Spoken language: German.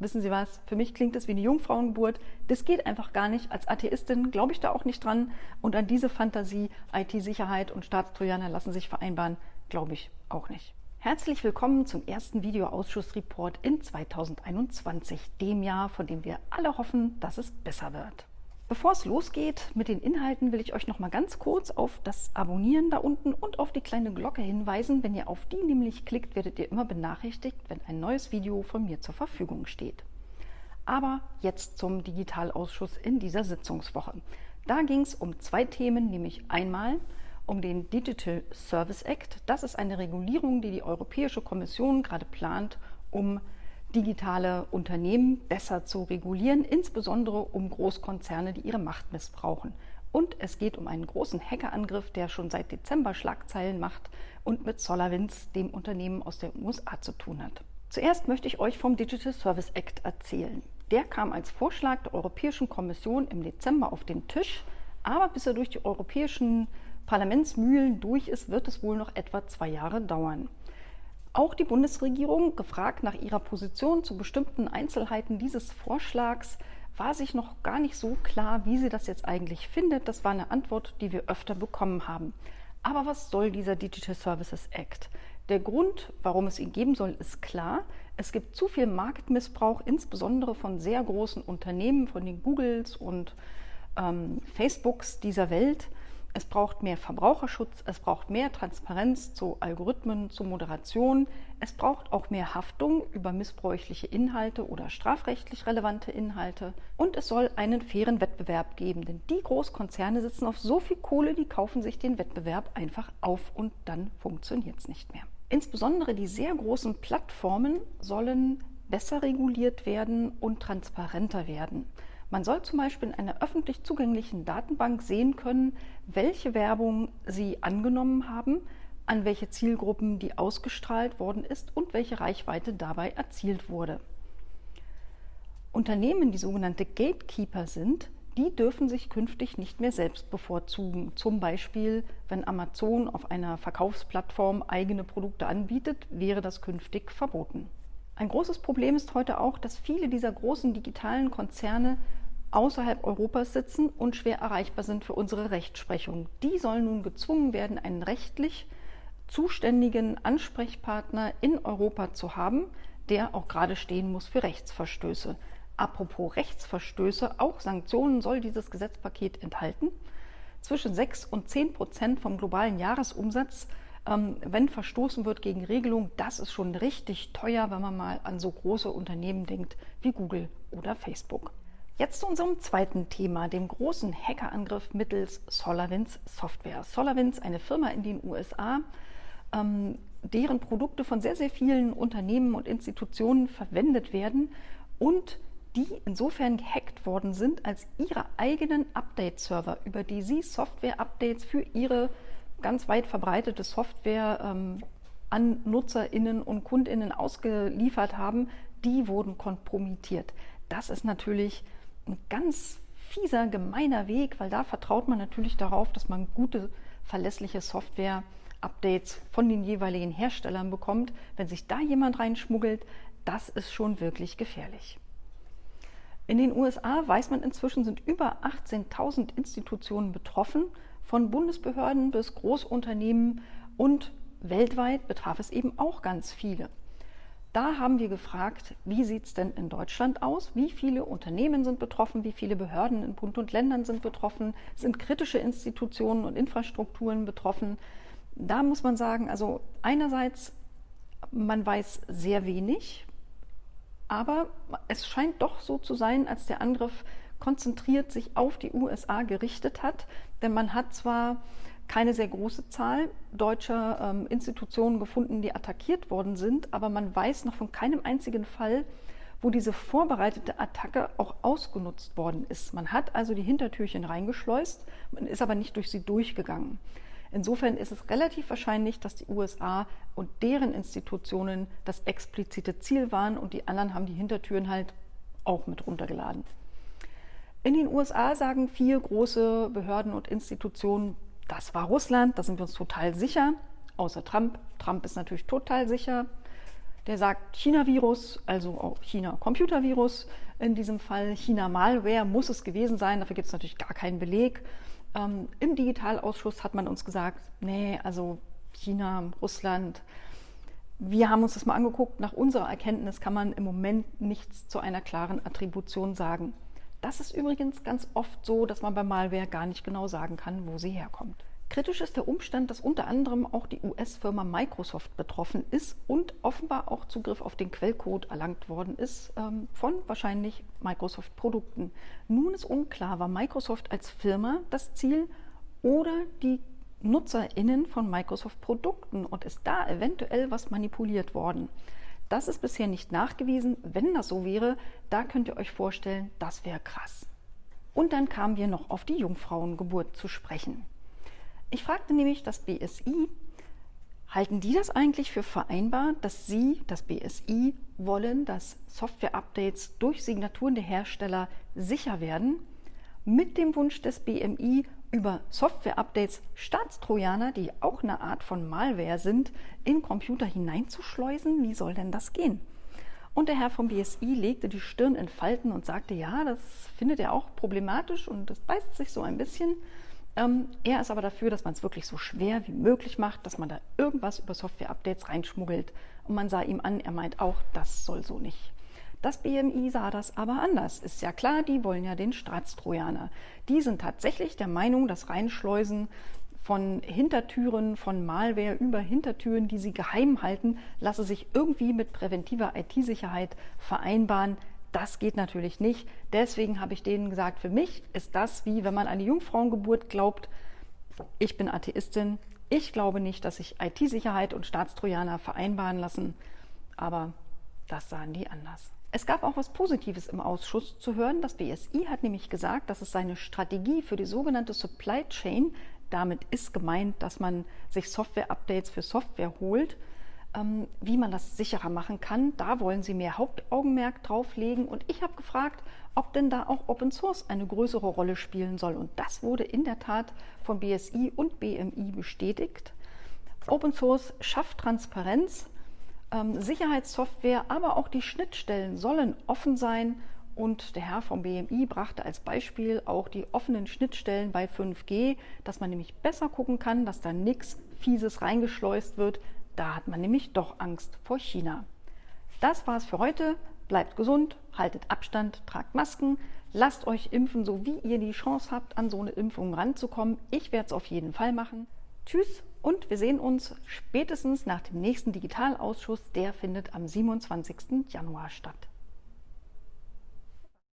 Wissen Sie was? Für mich klingt es wie eine Jungfrauengeburt. Das geht einfach gar nicht. Als Atheistin glaube ich da auch nicht dran. Und an diese Fantasie, IT-Sicherheit und Staatstrojaner lassen sich vereinbaren, glaube ich auch nicht. Herzlich willkommen zum ersten Videoausschussreport in 2021, dem Jahr, von dem wir alle hoffen, dass es besser wird. Bevor es losgeht mit den Inhalten, will ich euch noch mal ganz kurz auf das Abonnieren da unten und auf die kleine Glocke hinweisen. Wenn ihr auf die nämlich klickt, werdet ihr immer benachrichtigt, wenn ein neues Video von mir zur Verfügung steht. Aber jetzt zum Digitalausschuss in dieser Sitzungswoche. Da ging es um zwei Themen, nämlich einmal um den Digital Service Act. Das ist eine Regulierung, die die Europäische Kommission gerade plant, um digitale Unternehmen besser zu regulieren, insbesondere um Großkonzerne, die ihre Macht missbrauchen. Und es geht um einen großen Hackerangriff, der schon seit Dezember Schlagzeilen macht und mit SolarWinds, dem Unternehmen aus den USA, zu tun hat. Zuerst möchte ich euch vom Digital Service Act erzählen. Der kam als Vorschlag der Europäischen Kommission im Dezember auf den Tisch, aber bis er durch die europäischen Parlamentsmühlen durch ist, wird es wohl noch etwa zwei Jahre dauern. Auch die Bundesregierung, gefragt nach ihrer Position zu bestimmten Einzelheiten dieses Vorschlags, war sich noch gar nicht so klar, wie sie das jetzt eigentlich findet. Das war eine Antwort, die wir öfter bekommen haben. Aber was soll dieser Digital Services Act? Der Grund, warum es ihn geben soll, ist klar. Es gibt zu viel Marktmissbrauch, insbesondere von sehr großen Unternehmen, von den Googles und ähm, Facebooks dieser Welt. Es braucht mehr Verbraucherschutz, es braucht mehr Transparenz zu Algorithmen, zu Moderation, es braucht auch mehr Haftung über missbräuchliche Inhalte oder strafrechtlich relevante Inhalte und es soll einen fairen Wettbewerb geben, denn die Großkonzerne sitzen auf so viel Kohle, die kaufen sich den Wettbewerb einfach auf und dann funktioniert es nicht mehr. Insbesondere die sehr großen Plattformen sollen besser reguliert werden und transparenter werden. Man soll zum Beispiel in einer öffentlich zugänglichen Datenbank sehen können, welche Werbung Sie angenommen haben, an welche Zielgruppen die ausgestrahlt worden ist und welche Reichweite dabei erzielt wurde. Unternehmen, die sogenannte Gatekeeper sind, die dürfen sich künftig nicht mehr selbst bevorzugen. Zum Beispiel, wenn Amazon auf einer Verkaufsplattform eigene Produkte anbietet, wäre das künftig verboten. Ein großes Problem ist heute auch, dass viele dieser großen digitalen Konzerne außerhalb Europas sitzen und schwer erreichbar sind für unsere Rechtsprechung. Die sollen nun gezwungen werden, einen rechtlich zuständigen Ansprechpartner in Europa zu haben, der auch gerade stehen muss für Rechtsverstöße. Apropos Rechtsverstöße, auch Sanktionen soll dieses Gesetzpaket enthalten. Zwischen 6 und 10 Prozent vom globalen Jahresumsatz, wenn verstoßen wird gegen Regelungen, das ist schon richtig teuer, wenn man mal an so große Unternehmen denkt wie Google oder Facebook. Jetzt zu unserem zweiten Thema, dem großen Hackerangriff mittels SolarWinds Software. SolarWinds, eine Firma in den USA, ähm, deren Produkte von sehr, sehr vielen Unternehmen und Institutionen verwendet werden und die insofern gehackt worden sind, als ihre eigenen Update-Server, über die sie Software-Updates für ihre ganz weit verbreitete Software ähm, an NutzerInnen und KundInnen ausgeliefert haben, die wurden kompromittiert. Das ist natürlich ein ganz fieser, gemeiner Weg, weil da vertraut man natürlich darauf, dass man gute, verlässliche Software-Updates von den jeweiligen Herstellern bekommt. Wenn sich da jemand reinschmuggelt, das ist schon wirklich gefährlich. In den USA weiß man inzwischen, sind über 18.000 Institutionen betroffen, von Bundesbehörden bis Großunternehmen und weltweit betraf es eben auch ganz viele. Da haben wir gefragt, wie sieht es denn in Deutschland aus? Wie viele Unternehmen sind betroffen? Wie viele Behörden in Bund und Ländern sind betroffen? Sind kritische Institutionen und Infrastrukturen betroffen? Da muss man sagen, also einerseits, man weiß sehr wenig, aber es scheint doch so zu sein, als der Angriff konzentriert sich auf die USA gerichtet hat. Denn man hat zwar keine sehr große Zahl deutscher ähm, Institutionen gefunden, die attackiert worden sind, aber man weiß noch von keinem einzigen Fall, wo diese vorbereitete Attacke auch ausgenutzt worden ist. Man hat also die Hintertürchen reingeschleust, man ist aber nicht durch sie durchgegangen. Insofern ist es relativ wahrscheinlich, dass die USA und deren Institutionen das explizite Ziel waren und die anderen haben die Hintertüren halt auch mit runtergeladen. In den USA sagen vier große Behörden und Institutionen, das war Russland, da sind wir uns total sicher, außer Trump. Trump ist natürlich total sicher. der sagt China-Virus, also auch China-Computervirus, in diesem Fall China-Malware muss es gewesen sein, dafür gibt es natürlich gar keinen Beleg. Ähm, Im Digitalausschuss hat man uns gesagt, nee, also China, Russland, wir haben uns das mal angeguckt. Nach unserer Erkenntnis kann man im Moment nichts zu einer klaren Attribution sagen. Das ist übrigens ganz oft so, dass man bei Malware gar nicht genau sagen kann, wo sie herkommt. Kritisch ist der Umstand, dass unter anderem auch die US-Firma Microsoft betroffen ist und offenbar auch Zugriff auf den Quellcode erlangt worden ist ähm, von wahrscheinlich Microsoft-Produkten. Nun ist unklar, war Microsoft als Firma das Ziel oder die NutzerInnen von Microsoft-Produkten und ist da eventuell was manipuliert worden. Das ist bisher nicht nachgewiesen. Wenn das so wäre, da könnt ihr euch vorstellen, das wäre krass. Und dann kamen wir noch auf die Jungfrauengeburt zu sprechen. Ich fragte nämlich das BSI, halten die das eigentlich für vereinbar, dass Sie, das BSI, wollen, dass Software-Updates durch Signaturen der Hersteller sicher werden, mit dem Wunsch des BMI, über Software-Updates Staatstrojaner, die auch eine Art von Malware sind, in Computer hineinzuschleusen? Wie soll denn das gehen? Und der Herr vom BSI legte die Stirn in Falten und sagte, ja, das findet er auch problematisch und das beißt sich so ein bisschen. Ähm, er ist aber dafür, dass man es wirklich so schwer wie möglich macht, dass man da irgendwas über Software-Updates reinschmuggelt. Und man sah ihm an, er meint auch, das soll so nicht. Das BMI sah das aber anders. Ist ja klar, die wollen ja den Staatstrojaner. Die sind tatsächlich der Meinung, dass Reinschleusen von Hintertüren, von Malware über Hintertüren, die sie geheim halten, lasse sich irgendwie mit präventiver IT-Sicherheit vereinbaren. Das geht natürlich nicht. Deswegen habe ich denen gesagt, für mich ist das wie wenn man an die Jungfrauengeburt glaubt. Ich bin Atheistin. Ich glaube nicht, dass sich IT-Sicherheit und Staatstrojaner vereinbaren lassen. Aber das sahen die anders. Es gab auch was Positives im Ausschuss zu hören. Das BSI hat nämlich gesagt, dass es seine Strategie für die sogenannte Supply Chain, damit ist gemeint, dass man sich Software-Updates für Software holt, ähm, wie man das sicherer machen kann. Da wollen sie mehr Hauptaugenmerk drauf legen. Und ich habe gefragt, ob denn da auch Open Source eine größere Rolle spielen soll. Und das wurde in der Tat von BSI und BMI bestätigt. Open Source schafft Transparenz Sicherheitssoftware, aber auch die Schnittstellen sollen offen sein. Und der Herr vom BMI brachte als Beispiel auch die offenen Schnittstellen bei 5G, dass man nämlich besser gucken kann, dass da nichts Fieses reingeschleust wird. Da hat man nämlich doch Angst vor China. Das war's für heute. Bleibt gesund, haltet Abstand, tragt Masken, lasst euch impfen, so wie ihr die Chance habt, an so eine Impfung ranzukommen. Ich werde es auf jeden Fall machen. Tschüss und wir sehen uns spätestens nach dem nächsten Digitalausschuss. Der findet am 27. Januar statt.